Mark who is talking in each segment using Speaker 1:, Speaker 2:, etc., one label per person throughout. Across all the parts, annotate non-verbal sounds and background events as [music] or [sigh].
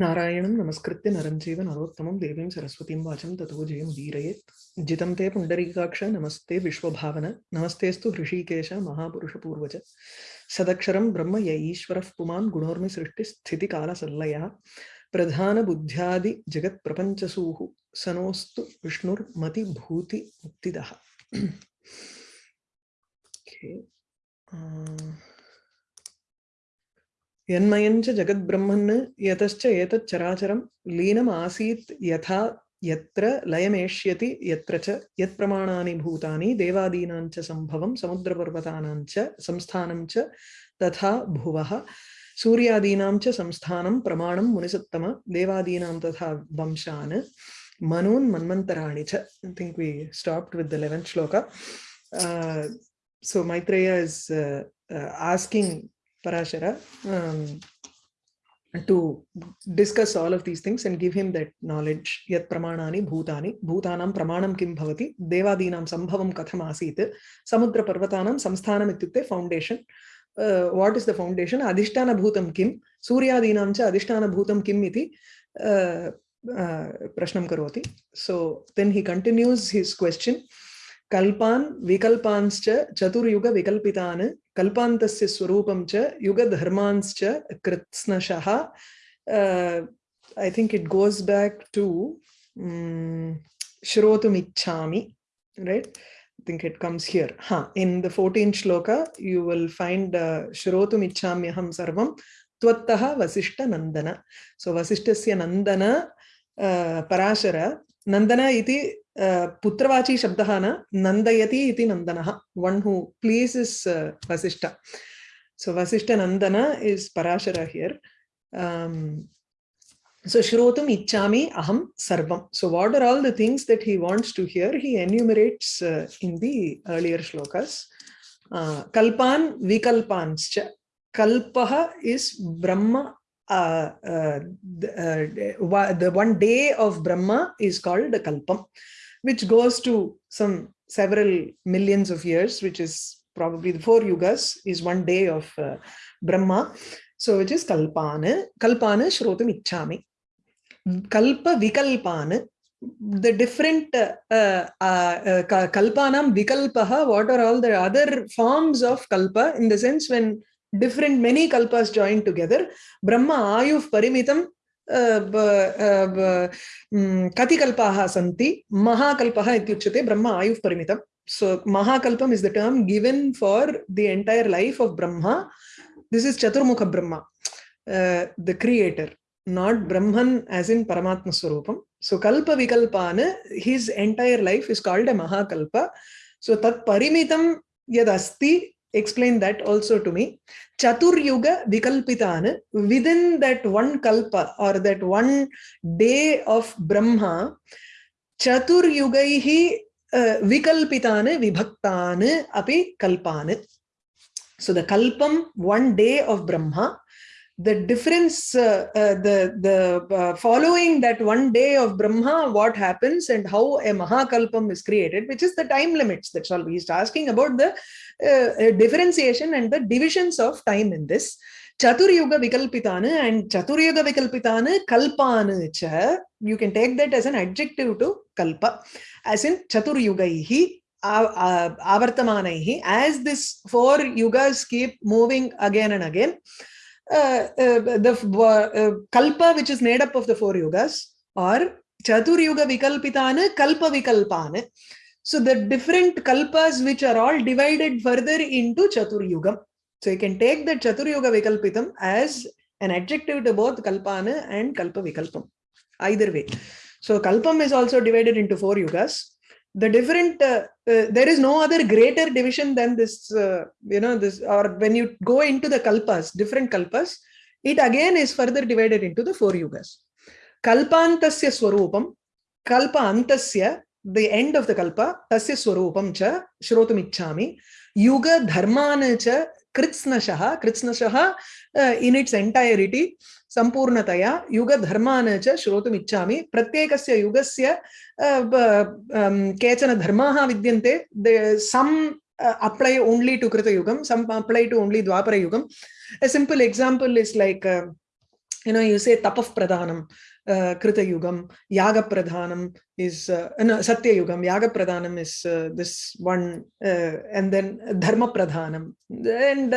Speaker 1: नारायणं नमस्कृत्य नरं चैव नरोत्तमं देवीं सरस्वतीं वाचं ततो जयं वीरयेत्। जितं ते पुण्डरीकाक्ष, नमस्ते विश्वभावन, नमस्तेऽस्तु हृषीकेश, महापुरुषपूर्वज। सदक्षरं ब्रह्म य ईश्वरः पुमान् गुणोर्मि सृष्टिस्थितिकालसल्लयः प्रधानबुद्ध्यादिजगत्प्रपञ्चसूः सनोऽस्तु विष्णुर्मतिभूतिमुक्तिदः okay. [clears throat] uh... यन्मयञ्च जगद्ब्रह्मन् यतश्च एतच्चराचरं लीनम् आसीत् यथा यत्र लयमेष्यति यत्र च यत्प्रमाणानि भूतानि देवादीनां च सम्भवं समुद्रपर्वतानां च संस्थानं च तथा भुवः सूर्यादीनां च संस्थानं प्रमाणं मुनिसत्तम देवादीनां तथा वंशान् मनून् मन्वन्तराणि च stopped with the 11th shloka. Uh, so Maitreya is uh, uh, asking Parashara um, to discuss all of these things and give him that knowledge. Yat pramanani bhutani, bhutanam pramanam kim bhavati, devadinam sambhavam katham asit, samudra parvatanam samsthanam ityukte foundation. Uh, what is the foundation? Adhishtana bhutam kim, suryadinam cha adhishtana bhutam kim iti uh, uh, prashnam karoti. So then he continues his question. कल्पान् विकल्पांश्च चतुर्युगविकल्पितान् कल्पान्तस्य स्वरूपं च युगधर्मांश्च कृत्स्नशः it goes back to um, Shrotumichami, right? I think it comes here. Huh. In the 14th shloka, you will find uh, Shrotumichamyaham sarvam tvattaha vasishta nandana. So vasishtasya nandana uh, parashara nandana iti पुत्रवाची शब्दः न who pleases uh, Vasishta. So Vasishta Nandana is Parashara here. Um, so Shrotum Ichami Aham Sarvam. So what are all the things that he wants to hear? He enumerates uh, in the earlier shlokas. Uh, Kalpan Vikalpanscha. Kalpaha is Brahma uh, uh, the, uh, the one day of Brahma is called Kalpam which goes to some several millions of years, which is probably the four yugas, is one day of uh, Brahma. So which is Kalpana. Kalpana Shrotam Ichami. Kalpa Vikalpana. The different uh, uh, uh, Kalpanam Vikalpaha, what are all the other forms of Kalpa in the sense when different many Kalpas join together. Brahma Ayuv Parimitam कति सन्ति। सी इत्युच्यते ब्रह्म आयु परम so महाकल्पम् is the term given for the entire life of Brahma. This is Chaturmukha Brahma the creator not Brahman age in परमात्म स्वरूप so कल्पविकल्पान् his entire life is called a महाकल्प। So तत् यदस्ति explain that also to me Chaturyuga Vikalpitana, within that one kalpa or that one day of Brahma, Chaturyugaihi uh, Vikalpitana Vibhaktana api Kalpana. So the Kalpam, one day of Brahma, the difference, uh, uh, the, the uh, following that one day of Brahma, what happens and how a Mahakalpam is created, which is the time limits. That's all. He's asking about the uh, differentiation and the divisions of time in this. Chaturyuga Vikalpitana and Chaturyuga Vikalpitana Kalpana cha. You can take that as an adjective to Kalpa. As in Chaturyugaihi avartamanaihi. As this four yugas keep moving again and again, uh, uh, the uh, kalpa which is made up of the four yugas or chaturyuga vikalpitana kalpa vikalpana. So the different kalpas which are all divided further into chaturyugam so you can take the chaturyuga vikalpitam as an adjective to both kalpana and kalpa vikalpam. Either way. So kalpam is also divided into four yugas. The different uh, uh, there is no other greater division than this uh, you know this or when you go into the kalpas different kalpas it again is further divided into the four yugas. Kalpantasya swarupam kalpa antasya the end of the kalpa tasya swarupam cha shrotum ichchami yuga dharmana cha kritsnashah kritsnashah uh, in its entirety सम्पूर्णतया युगधर्मान् च श्रोतुम् इच्छामि। प्रत्येकस्य युगस्य केचन धर्माः विद्यन्ते। सम् apply only to कृतयुगं, some apply to only द्वापरयुगम् a simple example is like you know you say तपः प्रधानं uh, krita yugam, yaga pradhanam is, uh, no, satya yugam, yaga pradhanam is uh, this one, uh, and then dharma pradhanam, and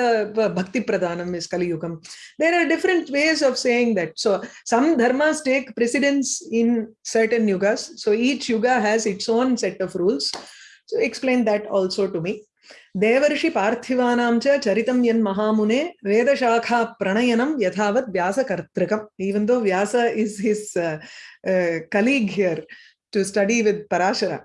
Speaker 1: bhakti pradhanam is kali yugam. There are different ways of saying that. So some dharmas take precedence in certain yugas. So each yuga has its own set of rules. So explain that also to me. Devarishi Parthivanamcha Charitam Yan Mahamune Vedashakha Pranayanam Yathavat Vyasa Kartrikam. Even though Vyasa is his uh, uh, colleague here to study with Parashara,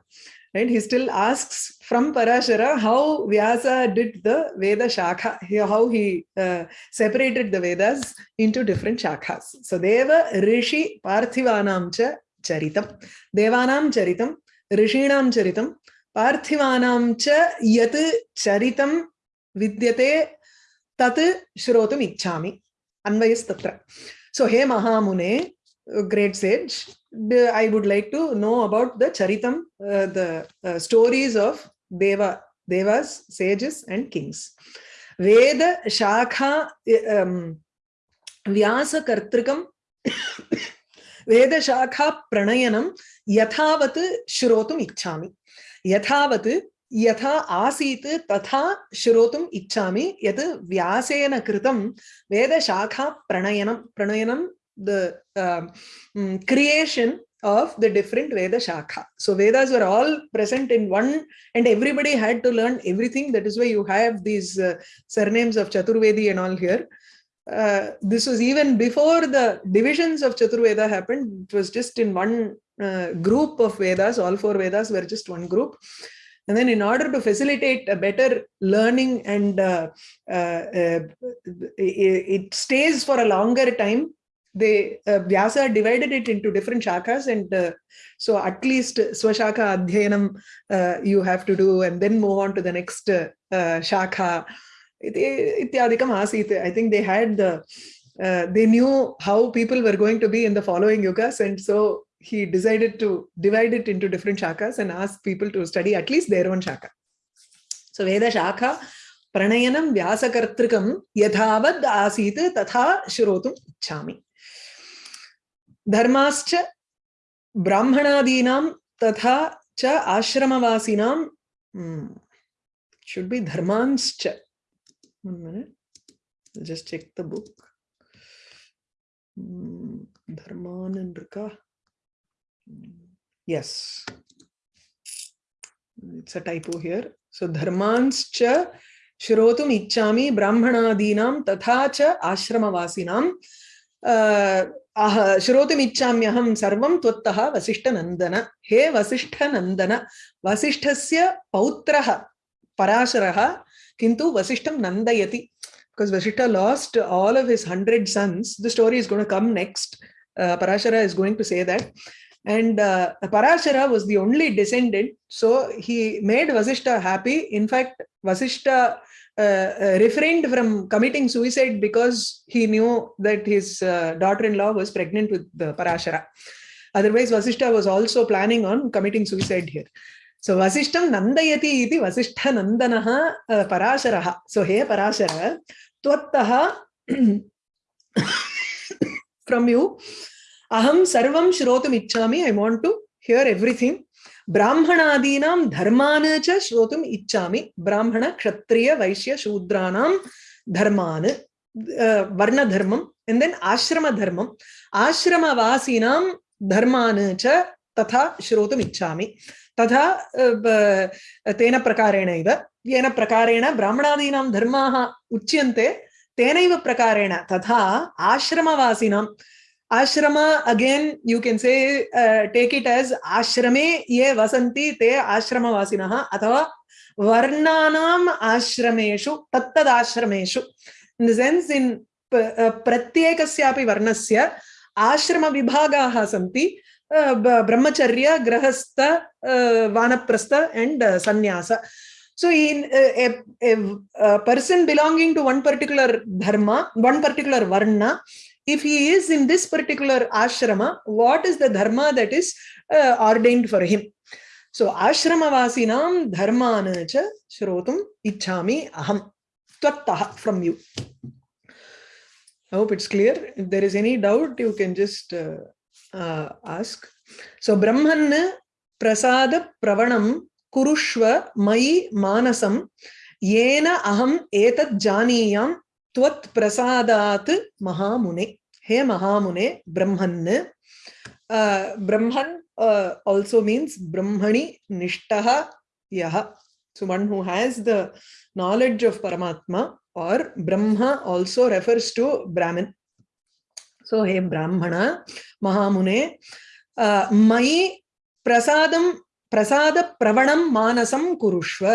Speaker 1: right? He still asks from Parashara how Vyasa did the vedashaakha how he uh, separated the Vedas into different shakhas. So Deva Rishi Parthivanamcha Charitam. Devanam Charitam, Rishinam Charitam, पार्थिवानां च यत् चरितं विद्यते तत् श्रोतुम् इच्छामि अन्वयस्तत्र सो हे महामुने about the charitam uh, the uh, stories of deva devas sages and kings veda shakha um, vyasa kartrikam veda shakha pranayanam yathavat shrotum ichchami यथावत् यथा आसीत् तथा श्रोतुम् इच्छामि यत् व्यासेन कृतं वेदशाखा प्रणयनं प्रणयनं the uh, um, creation of the different Veda Shakha. So Vedas were all present in one and everybody had to learn everything. That is why you have these uh, surnames of Chaturvedi and all here. Uh, this was even before the divisions of Chaturveda happened. It was just in one uh, group of Vedas, all four Vedas were just one group. And then in order to facilitate a better learning and uh, uh, uh it, stays for a longer time, they uh, Vyasa divided it into different shakhas and so at least Swashaka Adhyanam you have to do and then move on to the next shakha. Ityadikam. I think they had the, they knew how people were going to be in the following yugas and so he decided to divide it into different shakas and ask people to study at least their own shaka. So Veda Shaka Pranayanam Vyasakartrikam Yadhavad Asit Tatha Shrotum Chami. Dharmascha Brahmanadinam Tatha Cha Ashramavasinam hmm. should be Dharmanscha. One minute. I'll just check the book. Hmm. Dharman and Rika. Yes. It's a typo here. So dharmanscha shrotum ichchami brahmanadinam tatha cha ashramavasinam श्रोतुम् इच्छाम्यहं सर्वं त्वत्तः वसिष्ठनन्दन हे वसिष्ठनन्दन वसिष्ठस्य पौत्रः पराशरः किन्तु वसिष्ठं नन्दयति because Vasishtha lost all of his hundred sons. The story is going to come next. Uh, Parashara is going to say that. And uh, Parashara was the only descendant. So he made Vasishta happy. In fact, Vasishta uh, uh, refrained from committing suicide because he knew that his uh, daughter-in-law was pregnant with the Parashara. Otherwise, Vasishta was also planning on committing suicide here. So Vasishtam Nandayati iti Vasishtha Nandanaha uh, Parasharaha. So hey Parashara, Tvattaha [coughs] from you, अहम सर्व श्रोत ichchami i want to hear everything. ब्राह्मणादीनां धर्मान् च श्रोतुम् इच्छामि, ब्राह्मण क्षत्रिय वैश्य शूद्राणां धर्मान् and and then आश्रमधर्मम्. आश्रमवासीनां धर्मान् च तथा श्रोतुम् इच्छामि. तथा तेन प्रकारेणैव येन प्रकारेण ब्राह्मणादीनां धर्माः उच्यन्ते, तेनैव प्रकारेण तथा आश्रमवासिनां ashrama again you can say uh, take it as ashrame ye vasanti te ashrama vasinaha athava varnanam ashrameshu tattad ashrameshu in the sense in प्रत्येकस्यापि वर्णस्य आश्रमविभागाः सन्ति ब्रह्मचर्य गृहस्थ वानप्रस्थ and sannyasa so in a, a, a person belonging to one particular dharma one particular varna if he is in this particular ashrama, what is the dharma that is uh, ordained for him? So ashrama vasinam dharmana cha shrotum ichhami aham tvattaha from you. I hope it's clear. If there is any doubt, you can just uh, uh, ask. So, Brahman prasada pravanam kurushva mai manasam yena aham etat janiyam त्वत् प्रसादात् महामुने, हे महामुने, ब्रह्मन् ब्रह्मन् also means ब्रह्मणि निष्ठः यः so one who has the knowledge of परमात्मा or Brahma also refers to Brahman so हे ब्राह्मण, महामुने मयि प्रसाद, प्रसादप्रवणं मानसं कुरुष्व।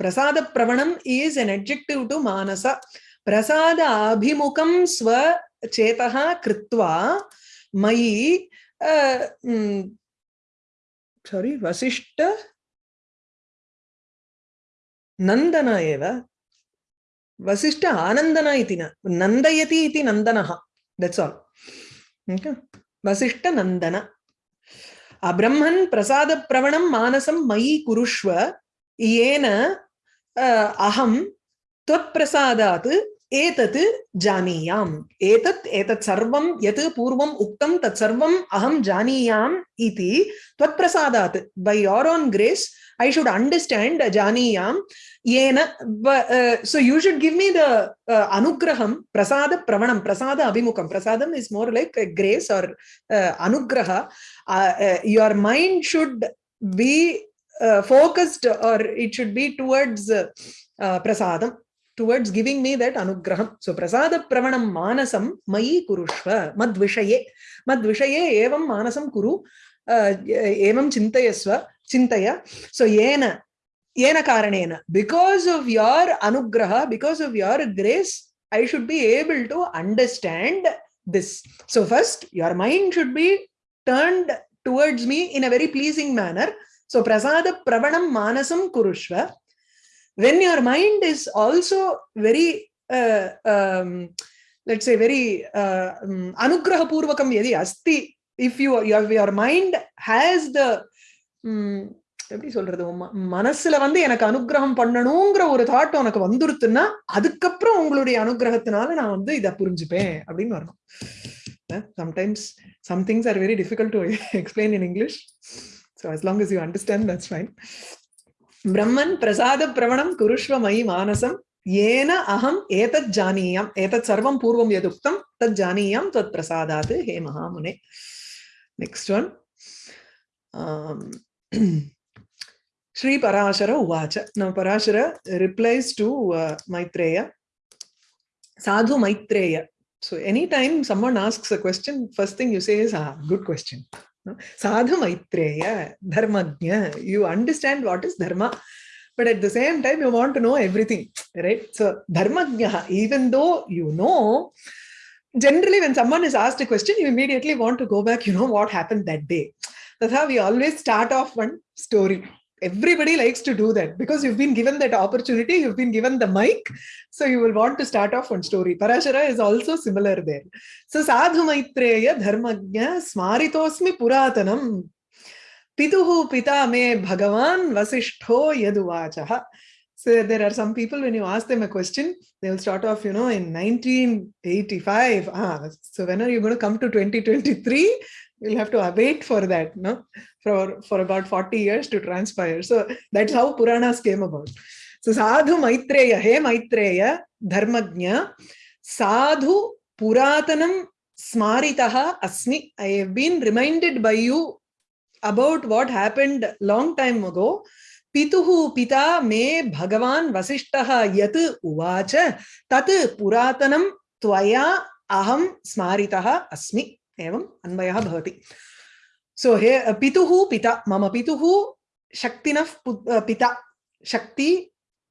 Speaker 1: प्रसादप्रवणम् ईस् एन् एड्जेक्टिव् टु मानस। Chetaha Kritva Mai uh, mm, sorry, Vasishta नन्दन एव। वसिष्ठ आनन्दन इति न नन्दयति इति नन्दनः। दट्स् आल् वसिष्ठ नन्दन। अब्रह्मन् प्रसादप्रवणं मयि कुरुष्व येन अहं त्वत्प्रसादात् एतत् जानीयाम् एतत् एतत् सर्वं यत् पूर्वम् उक्तं तत् सर्वम् अहं जानीयाम् इति त्वत्प्रसादात् बै your on grace I should understand Janiyam. Yena, uh, so you should give me the uh, Anugraham, Prasada Pravanam, Prasada Abhimukam. Prasadam is more like a grace or uh, Anugraha. Uh, uh, your mind should be towards giving me that anugraham. So prasada pravanam manasam mayi kurushva madvishaye. Madvishaye evam manasam kuru uh, evam chintayasva chintaya. So yena, yena karanena. Because of your anugraha, because of your grace, I should be able to understand this. So first, your mind should be turned towards me in a very pleasing manner. So prasada pravanam manasam kurushva. When your mind is also very uh, um, let's say very uh, um, anugraha purvakam yadi asti if you your, your mind has the um, எப்படி சொல்றது? மனசுல வந்து எனக்கு அனுகிரகம் பண்ணணுங்கிற ஒரு thought உனக்கு வந்துருத்துன்னா அதுக்கப்புறம் உங்களுடைய அனுகிரகத்தினால நான் வந்து இதை புரிஞ்சுப்பேன் அப்படின்னு வரணும் sometimes somethings are very difficult to explain in English so as long is you understand that's fine ब्रह्मन् प्रसाद प्रवणं कुरुष्व मयि मानसं, येन अहम् एतत् जानीयाम्, एतत् सर्वं पूर्वं यदुक्तं, तत् जानीयां त्वत् प्रसादात्, हे महामुने। नेक्स्ट् वन् श्री पराशर उवाच। न Parashara replies to Maitreya Sadhu Maitreya so anytime someone asks a question, first thing you say is ah good question. Sadhu Maitreya, Dharmagnya. You understand what is Dharma, but at the same time, you want to know everything, right? So, Dharmagnya, even though you know, generally when someone is asked a question, you immediately want to go back, you know what happened that day. That's how we always start off one story everybody likes to do that because you've been given that opportunity you've been given the mic so you will want to start off one story. Parashara is also similar there. So sadhu maitreya dharmagnya smaritosmi puratanam. Pituhu pita me bhagavan vasishtho yaduvachaha. So there are some people when you ask them a question they will start off you know in 1985 ah so when are you going to come to 2023 you'll have to wait for that no for for about 40 years to transpire so that's how puranas came about so sadhu maitreya hey maitreya dharmagnya sadhu puratanam smaritaha asmi i have been reminded by you about what happened long time ago पितुः पिता मे भगवान् वसिष्ठः यत् उवाच तत् पुरातनं त्वया अहं स्मारितः अस्मि एवम् अन्वयः भवति सो हे पितुः पिता मम पितुः शक्तिनः पिता शक्ति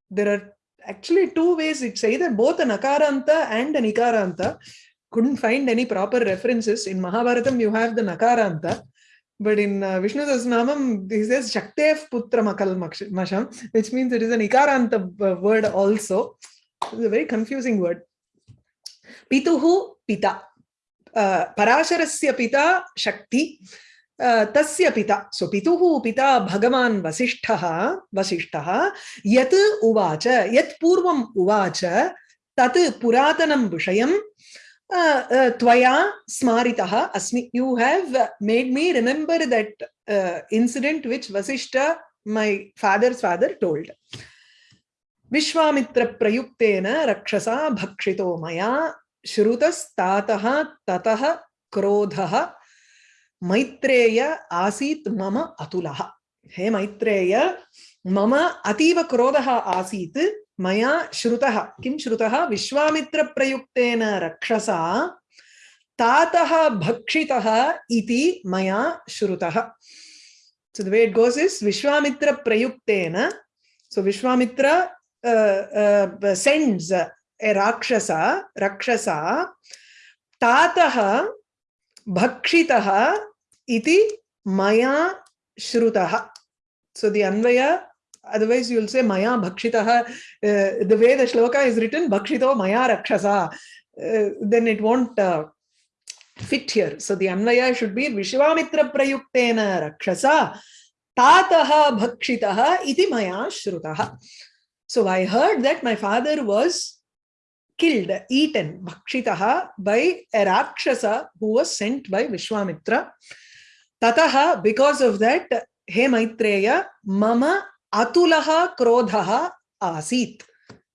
Speaker 1: there are actually two ways it's either both a nakaranta and a nikaranta couldn't find any proper references in mahabharatam you have the nakaranta but in uh, vishnu sahasranamam he says shaktev putra makal masham which means it is an ikaranta word also it's a very confusing word pituhu pita पराशरस्य पिता शक्ति तस्य पिता, सो पिता भगवान् वसिष्ठः वसिष्ठः, यत् उवाच, यत् पूर्वम् उवाच, तत् पुरातनं स्मारितः अस्मि। You have made me remember that incident which Vasishtha my father father told विश्वामित्रप्रयुक्तेन रक्षसा भक्षितो मया श्रुतस्तातः ततः क्रोधः मैत्रेय आसीत् मम अतुलः। हे मैत्रेय मम अतीव क्रोधः आसीत् मया श्रुतः किं श्रुतः? विश्वामित्रप्रयुक्तेन रक्षसा तातः भक्षितः इति मया श्रुतः। So the way it goes is vishwamitra so vishwamitra uh, uh, rakshasa rakshasa tatah bhakshitah iti maya shrutah so the anvaya otherwise you'll say maya bhakshitah uh, the way the shloka is written bhakshito maya rakshasa uh, then it won't uh, fit here. So the Anvaya should be Vishwamitra Prayuktena Rakshasa Tataha Bhakshitaha Iti Maya Shrutaha. So I heard that my father was killed, eaten, Bhakshitaha by a Rakshasa who was sent by Vishwamitra. Tataha, because of that, He Maitreya, Mama Atulaha Krodhaha Asit.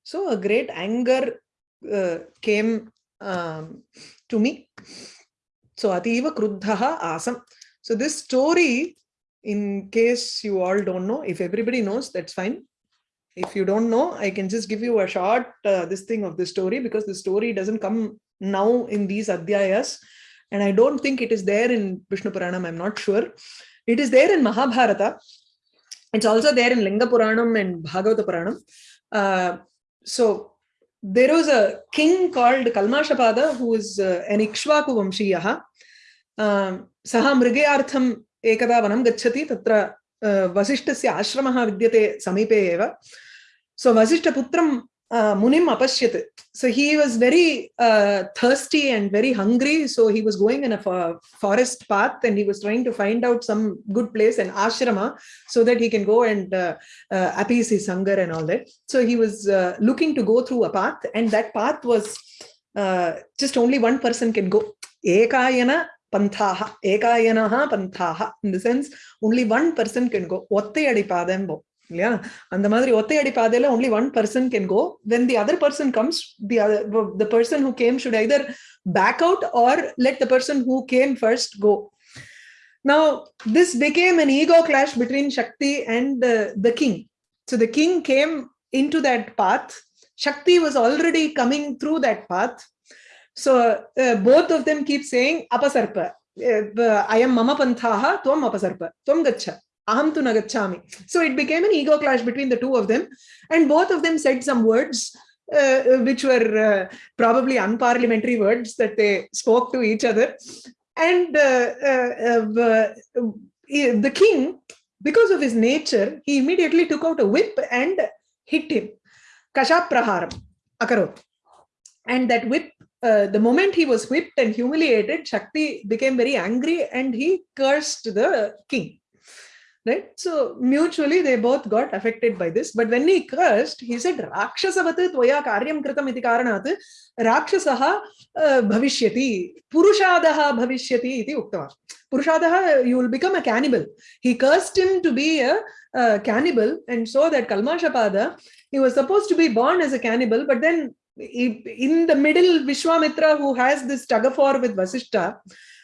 Speaker 1: So a great anger uh, came um, to me. So Ativa Kruddhaha Asam. So this story, in case you all don't know, if everybody knows, that's fine If you don't know, I can just give you a short uh, this thing of the story because the story doesn't come now in these adhyayas. And I don't think it is there in Vishnu Puranam, I'm not sure. It is there in Mahabharata. It's also there in Linga Puranam and Bhagavata Puranam. Uh, so there was a king called Kalmashapada who was uh, an Ikshvaku Vamshiyaha. Uh, सः मृगयार्थम् एकदा वनं गच्छति तत्र वसिष्ठस्य आश्रमः विद्यते समीपे एव सो वसिष्ठपुत्रं uh, Munim Apashyat. So he was very uh, thirsty and very hungry. So he was going in a forest path and he was trying to find out some good place, an ashrama, so that he can go and uh, uh, appease his hunger and all that. So he was uh, looking to go through a path and that path was uh, just only one person can go. Ekayana panthaha, ekayanaha panthaha. In the sense, only one person can go. Ottayadi padembo. இல்லையா அந்த மாதிரி ஒத்தையடி பாதையில only one person can go when the other person comes the other the person who came should either back out or let the person who came first go now this became an ego clash between shakti and uh, the king so the king came into that path shakti was already coming through that path so uh, both of them keep saying apasarpa uh, i am mama panthaha tvam apasarpa tvam gacha aham tu nagachami. So it became an ego clash between the two of them. And both of them said some words uh, which were uh, probably unparliamentary words that they spoke to each other. And uh, uh, uh the king, because of his nature, he immediately took out a whip and hit him. Kashapraharam, akarot. And that whip, uh, the moment he was whipped and humiliated, Shakti became very angry and he cursed the king right? So mutually they both got affected by this. But when he cursed he said rakshasavat tvaya karyam kritam iti karanat rakshasaha bhavishyati purushadaha bhavishyati iti uktava. Purushadaha you will become a cannibal. He cursed him to be a, a cannibal and so that kalmashapada he was supposed to be born as a cannibal but then in the middle vishwamitra who has this tug of war with vasishta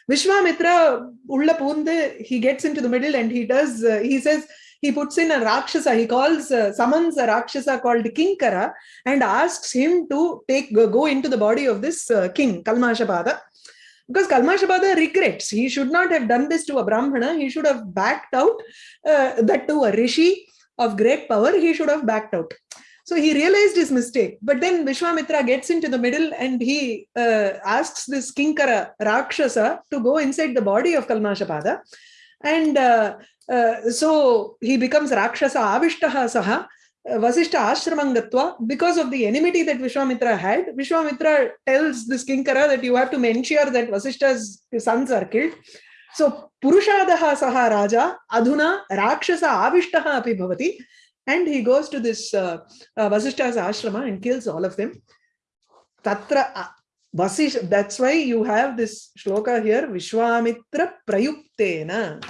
Speaker 1: Vishwamitra he gets into the middle and he does, uh, he says, he puts in a Rakshasa, he calls, uh, summons a Rakshasa called Kinkara and asks him to take go into the body of this uh, king, Kalmashapada. Because Kalmashapada regrets, he should not have done this to a Brahmana, he should have backed out, uh, that to a Rishi of great power, he should have backed out. So he realized his mistake. But then Vishwamitra gets into the middle and he uh, asks this Kinkara Rakshasa to go inside the body of Kalmashapada. And uh, uh, so he becomes Rakshasa Avishtaha Saha. Vasishta Ashramangatva, because of the enmity that Vishwamitra had, Vishwamitra tells this Kinkara that you have to ensure that Vasishta's sons are killed. So Purushadaha Saha Raja Adhuna Rakshasa Avishtaha Api Bhavati. And he goes to this uh, uh, ashrama and kills all of them. Tatra Vasish, that's why you have this shloka here, Vishwamitra Prayuktena.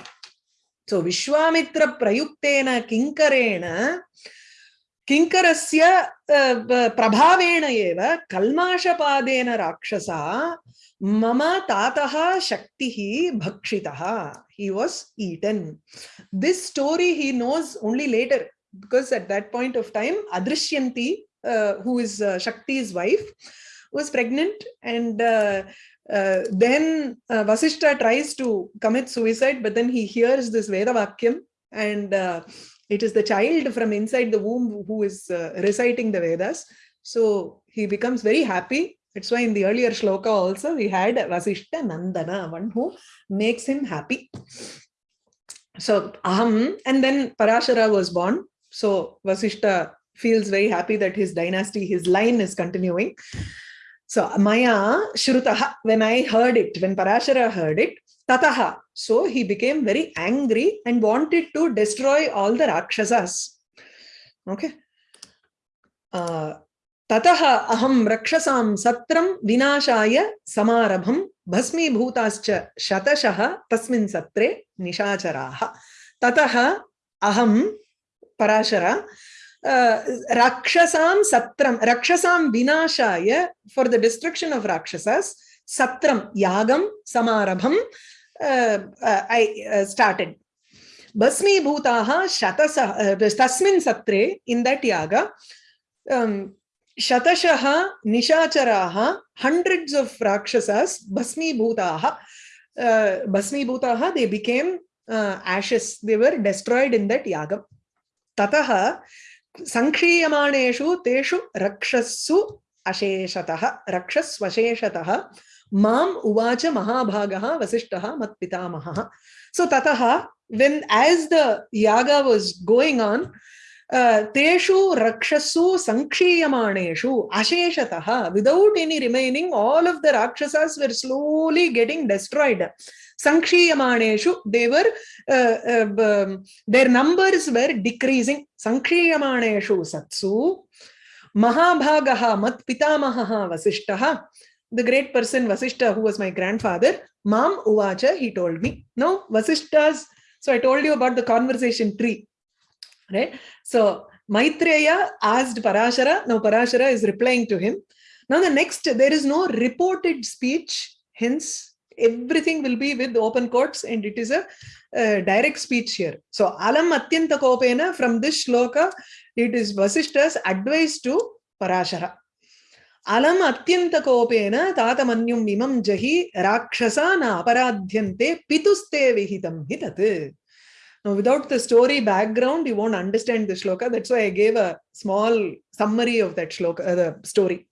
Speaker 1: So Vishwamitra Prayuktena Kinkarena Kinkarasya Prabhavena Eva Kalmashapādena Rakshasa Mama Tataha Shaktihi Bhakshitaha. He was eaten. This story he knows only later because at that point of time Adrishyanti, uh, who is uh, Shakti's wife, was pregnant and uh, uh, then uh, Vasishta tries to commit suicide, but then he hears this Veda Vakyam and uh, it is the child from inside the womb who is reciting the Vedas. So he becomes very happy. That's why in the earlier shloka also we had Vasishta Nandana, one who makes him happy. So Aham, and then Parashara was born. So Vasishta feels very happy that his dynasty, his line is continuing. So Maya Shrutaha, when I heard it, when Parashara heard it, Tataha. So he became very angry and wanted to destroy all the Rakshasas. Okay. Uh, ततः अहं रक्षसां सत्रं विनाशाय समारभं भस्मीभूताश्च शतशः तस्मिन् सत्रे निशाचराः ततः अहं Parashara, uh, Rakshasam Satram, Rakshasam Vinashaya, for the destruction of Rakshasas, Satram Yagam Samarabham, uh, uh, I started. Basmi Bhutaha Shatasa, Tasmin Satre, in that Yaga, um, Shatashaha Nishacharaha, hundreds of Rakshasas, Basmi Bhutaha, uh, Basmi Bhutaha, they became ashes, they were destroyed in that Yagam. Tataha, सङ्क्षीयमाणेषु तेषु रक्षस्सु अशेषतः रक्षस्वशेषतः माम् उवाच महाभागः वसिष्ठः मत्पितामहः tataha when as the yaga was going on uh, teshu rakshasu sankhiyamaneshu asheshatah without any remaining all of the rakshasas were slowly getting destroyed Sankhiyamaneshu, they were, uh, uh, um, their numbers were decreasing. Sankhiyamaneshu satsu. Mahabhagaha mat pitamaha vasishtaha. The great person Vasishta, who was my grandfather, Mam Uvacha, he told me. Now, Vasishta's, so I told you about the conversation tree. Right? So, Maitreya asked Parashara. Now, Parashara is replying to him. Now, the next, there is no reported speech, hence everything will be with open quotes and it is a uh, direct speech here. So alam atyanta kopena from this shloka, it is Vasishta's advice to Parashara. Alam atyanta kopena tatamanyum imam jahi rakshasa na aparadhyante pituste vihitam hitat. Now, without the story background, you won't understand the shloka. That's why I gave a small summary of that shloka, uh, the story.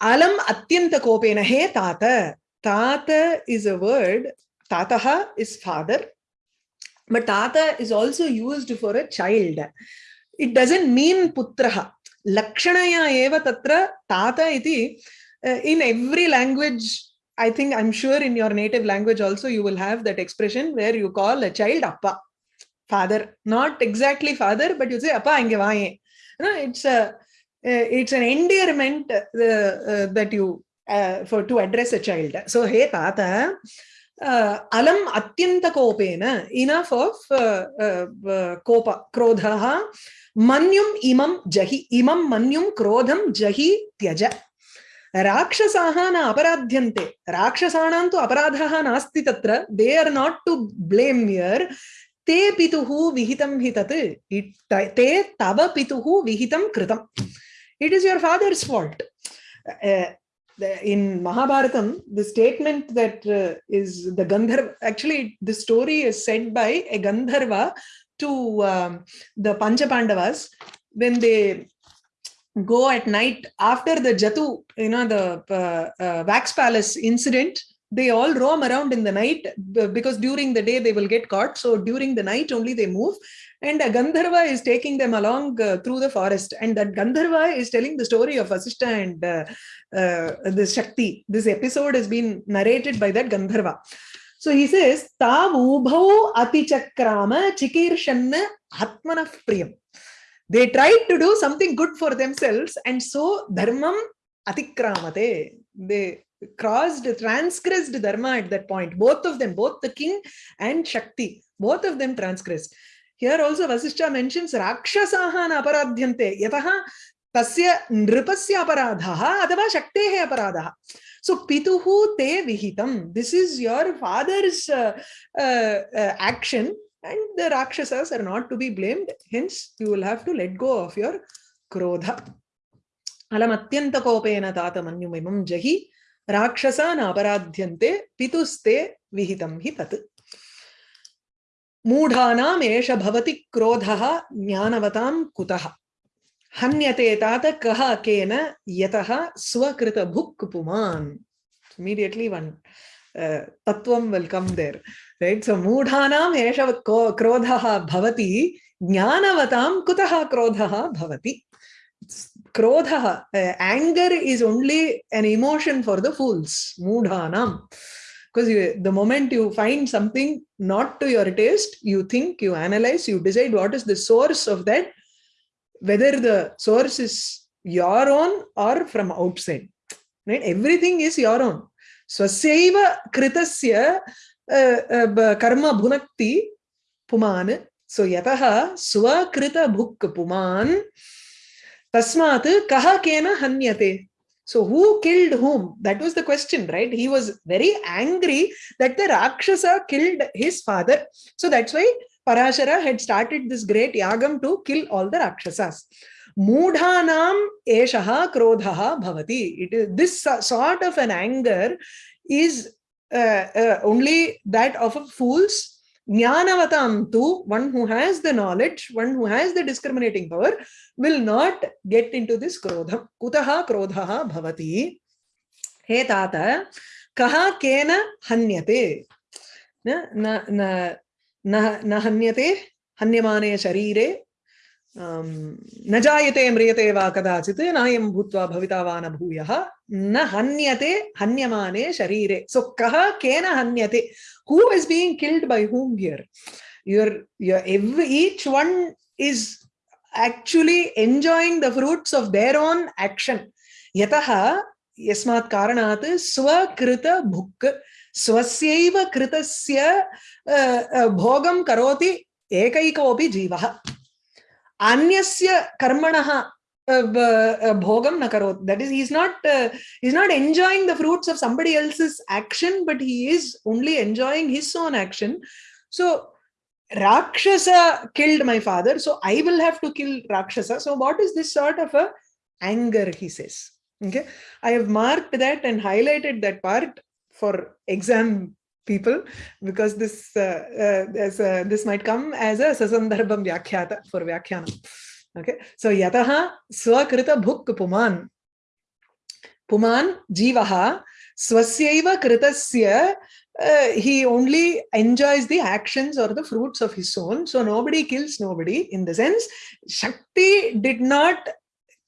Speaker 1: Alam atyanta kopena he tata Tata is a word, Tataha is father, but Tata is also used for a child. It doesn't mean Putraha. Lakshanaya eva tatra Tata iti. Uh, in every language, I think, I'm sure in your native language also, you will have that expression where you call a child Appa, father. Not exactly father, but you say Appa ange it's a, uh, it's an endearment uh, uh, that you uh, for to address a child. So, hey tata, uh, alam atyanta kopena, enough of uh, uh, kopa, krodhaha, manyum imam jahi, imam manyum krodham jahi tyaja. राक्षसाः न अपराध्यन्ते राक्षसाणां तु अपराधः नास्ति तत्र they are not to blame here ते पितुः विहितं हि तत् ते तव पितुः विहितं कृतम् it is your father's fault in Mahabharatam, the statement that uh, is the Gandharva, actually the story is said by a Gandharva to um, the Pancha Pandavas when they go at night after the Jatu, you know, the uh, uh, Wax Palace incident, they all roam around in the night because during the day they will get caught. So during the night only they move and a Gandharva is taking them along uh, through the forest. And that Gandharva is telling the story of Vasishta and uh, uh, the Shakti. This episode has been narrated by that Gandharva. So he says, Tavubhau atichakrama chikirshanna atmanah priyam. They tried to do something good for themselves and so dharmam atikramate. They crossed, transgressed dharma at that point. Both of them, both the king and Shakti, both of them transgressed. here also vasishtha mentions rakshasahan aparadhyante yataha tasya nripasya तस्य नृपस्य अपराधः अथवा शक्तेः अपराधः सो पितुः ते विहितं this is uh, uh, action and the rakshasas are not to be blamed hence you will have to let go of your krodha alam atyanta kopena tata manyumimam jahi rakshasana aparadhyante pituste vihitam hi tat मूढ़ानाम एष भवति क्रोधः ज्ञानवतां कुतः। हन्यते तात कः केन यतः स्वकृत भुक् पुमान इमीडिएटली वन तत्वम वेलकम देयर राइट सो मूढ़ानाम एष क्रोधः भवति, ज्ञानवतां कुतः anger is only an emotion for the fools मूढ़ानाम। because the moment you find something not to your taste you think you analyze you decide what is the source of that whether the source is your own or from outside right? Everything is your own. Swasaiva kritasya uh, uh, karma bhunakti puman so yataha swakrita bhuk puman tasmat kaha kena hanyate. So who killed whom? That was the question, right? He was very angry that the Rakshasa killed his father. So that's why Parashara had started this great yagam to kill all the Rakshasas. Mudhanam eshaha krodhaha bhavati. It is, this sort of an anger is uh, uh, only that of a fool's tu one who has the knowledge one who has the discriminating power will not get into this krodha kutaha krodha bhavati he tata kaha kena hanyate na na na na hanyate hanyamane sharire न जायते म्रियते वा कदाचित् नायं भूत्वा भविता वा न भूयः, न हन्यते, हन्यमाने शरीरे। सो कः, केन हन्यते? Who is being killed by whom here? Your your every, each one is actually enjoying the fruits of their own यतः, यस्मात् कारणात्, स्वकृत भुक्, स्वस्यैव कृतस्य भोगं करोति एकैकोऽपि जीवः। अन्यस्य कर्मणः bhogam na karot that is he's not uh, he's not enjoying the fruits of somebody else's action but he is only enjoying his own action so rakshasa killed my father so i will have to kill rakshasa so what is this sort of a anger he says okay i have marked that and highlighted that part for exam people because this uh, uh, this might come as a sasandarbham vyakhyata for vyakhyana. Okay? So yataha swakrita bhuk puman. Puman jivaha swasyaiva kritasya uh, he only enjoys the actions or the fruits of his own. So nobody kills nobody in the sense shakti did not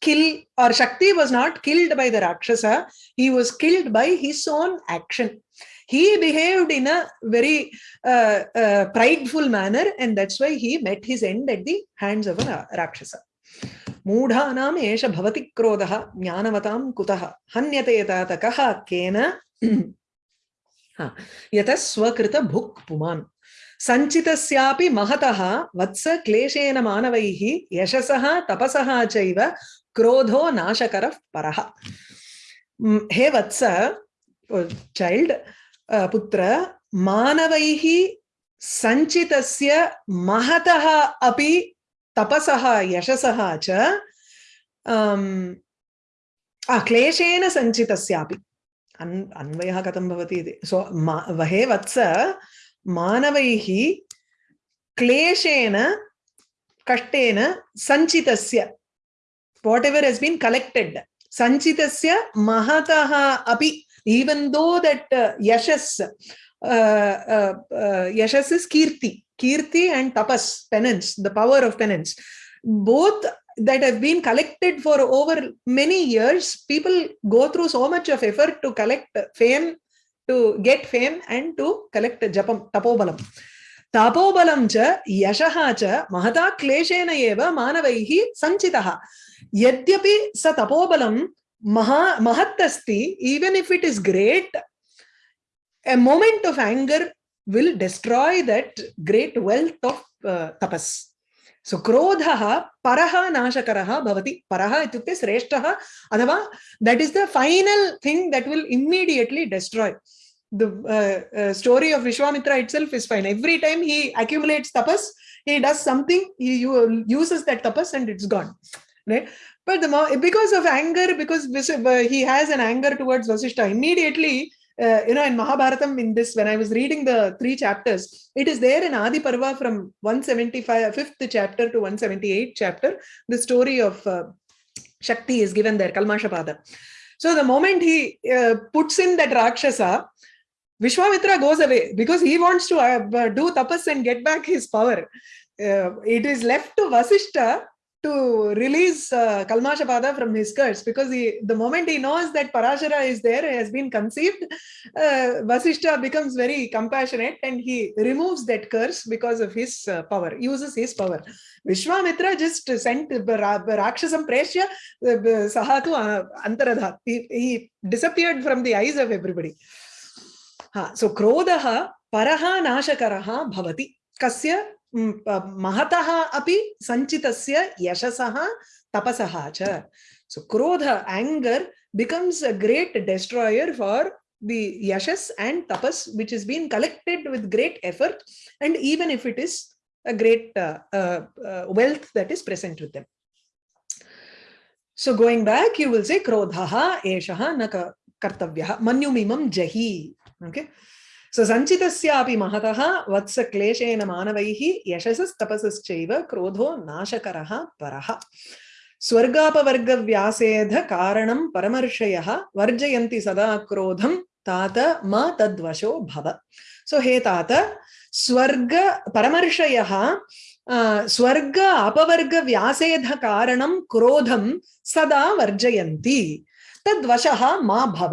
Speaker 1: kill or shakti was not killed by the rakshasa. He was killed by his own action he behaved in a very uh, uh, prideful manner and that's why he met his end at the hands of a rakshasa मूढानाम् एष भवति क्रोधः ज्ञानवतां कुतः हन्यते तात कः केन [clears throat] यतः स्वकृत भुक् पुमान् सञ्चितस्यापि महतः वत्स क्लेशेन मानवैः यशसः तपसः चैव क्रोधो नाशकरः परः हे वत्स चाइल्ड पुत्र, मानवैः सञ्चितस्य महतः अपि तपसः, यशसः च क्लेशेन सञ्चितस्यापि अन्, अन्वयः कथं सो वहे वत्स, मानवैः क्लेशेन, कष्टेन सञ्चितस्य whatever has been collected सञ्चितस्य महतः अपि even though that uh, yashas uh, uh, uh, yashas is kirti kirti and tapas penance the power of penance both that have been collected for over many years people go through so much of effort to collect fame to get fame and to collect japam tapobalam तापोबलं च यशः च महता क्लेशेन एव मानवैः सञ्चितः यद्यपि स तपोबलं maha mahatasti, even if it is great, a moment of anger will destroy that great wealth of uh, tapas. So krodhaha paraha nashakaraha bhavati. Paraha ityukte sreshtaha adhava that is the final thing that will immediately destroy. The uh, uh, story of Vishwamitra itself is fine. Every time he accumulates tapas, he does something, he uses that tapas and it's gone. Right? But the because of anger, because he has an anger towards Vasishta, immediately uh, you know, in Mahabharatam, in this, when I was reading the three chapters, it is there in Adi Parva from 175, fifth chapter to 178 chapter, the story of uh, Shakti is given there, Kalmashapada. So the moment he uh, puts in that Rakshasa, Vishwamitra goes away because he wants to uh, do tapas and get back his power. Uh, it is left to Vasishta to release uh, Kalmashapada from his curse because he, the moment he knows that Parashara is there, has been conceived, uh, Vasishta becomes very compassionate and he removes that curse because of his uh, power, uses his power. Vishwamitra just sent Rakshasam Preshya uh, Sahatu uh, Antaradha. He, he disappeared from the eyes of everybody. Ha, so Krodaha Paraha Nashakaraha Bhavati. Kasya महतः अपि सञ्चितस्य यशसः तपसः च so krodha anger becomes a great destroyer for the yashas and tapas which is being collected with great effort and even if it is a great uh, uh, uh, wealth that is present with them so going back you will say krodhaha eshaha na kartavyah manyumimam jahi okay so सञ्चितस्यापि महतः वत्सक्लेशेन यशस यशसस्तपसश्चैव क्रोधो नाशकरः परः स्वर्गापवर्गव्यासेधकारणं परमर्षयः वर्जयन्ति सदा क्रोधम तात मा तद्वशो भव सो हे तात स्वर्ग परमर्षय स्वर्ग अपवर्गव्यासेधकारणं क्रोधम सदा वर्जयती तद्वशः मा भव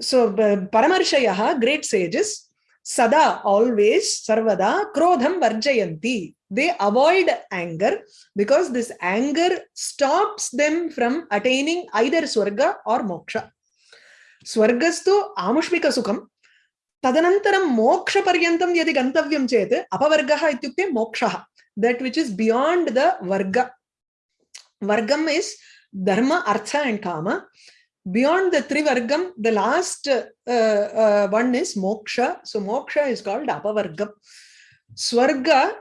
Speaker 1: So Paramarshayaha, great sages, sada, always, sarvada, krodham varjayanti. They avoid anger because this anger stops them from attaining either swarga or moksha. Swargastu amushmika sukham. तदनन्तरं मोक्षपर्यन्तं यदि गन्तव्यं चेत् अपवर्गः इत्युक्ते मोक्षः that which is beyond the varga. Vargam is dharma, artha and kama. Beyond the Trivargam, the last uh, uh, one is Moksha. So Moksha is called Apavargam. Swarga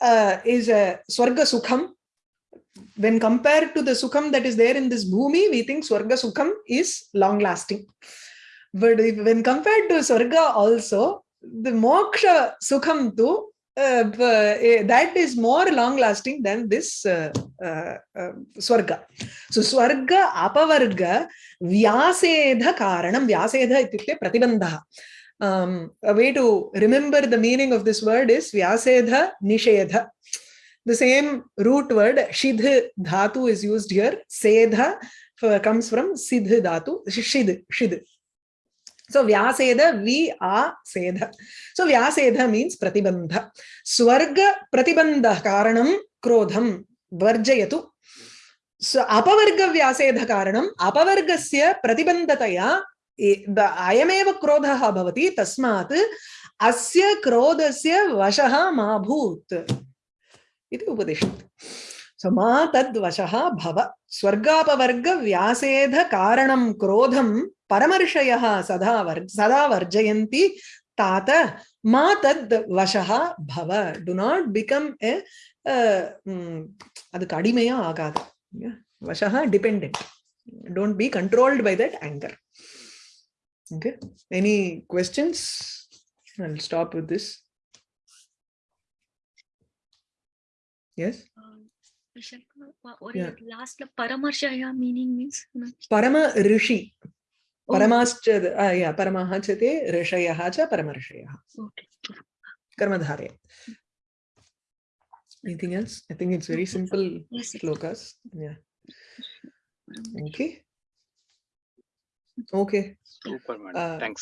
Speaker 1: uh, is a Swarga Sukham. When compared to the Sukham that is there in this Bhumi, we think Swarga Sukham is long lasting. But if, when compared to Swarga also, the Moksha Sukham too that is more long lasting than this uh, uh, uh, swarga. So swarga apavarga vyasedha karanam. Vyasedha ityukte pratibandha um, a way to remember the meaning of this word is vyasedha nishedha the same root word shidh dhatu is used here. Sedha comes from sidh dhatu shid shid So Vyaseda, we are Seda. So Vyaseda means Pratibandha. Swarga Pratibandha Karanam Krodham Varjayatu. So Apavarga Vyaseda Karanam Apavargasya Pratibandhataya अयमेव क्रोधः भवति तस्मात् अस्य क्रोधस्य वशः मा भूत् इति उपदिशति சமா தத்வசா பவ. ஸ்வர்காபவர்க வியாசேத காரணம் குரோதம் பரமர்ஷய சதா வர் சதா வர்ஜயந்தி தாத மா தத் வசா பவ டு நாட் பிகம் ஏ அதுக்கு அடிமையா ஆகாது. வசா depend don't be controlled by that anger okay? Any questions? I'll stop with this.
Speaker 2: what yeah. last paramarsha meaning means
Speaker 1: parama rishi परमाश्च या परमः च ते ऋषयः च परमऋषयः कर्मधारे anything else i think it's very simple slokas yeah okay okay
Speaker 3: super man uh, thanks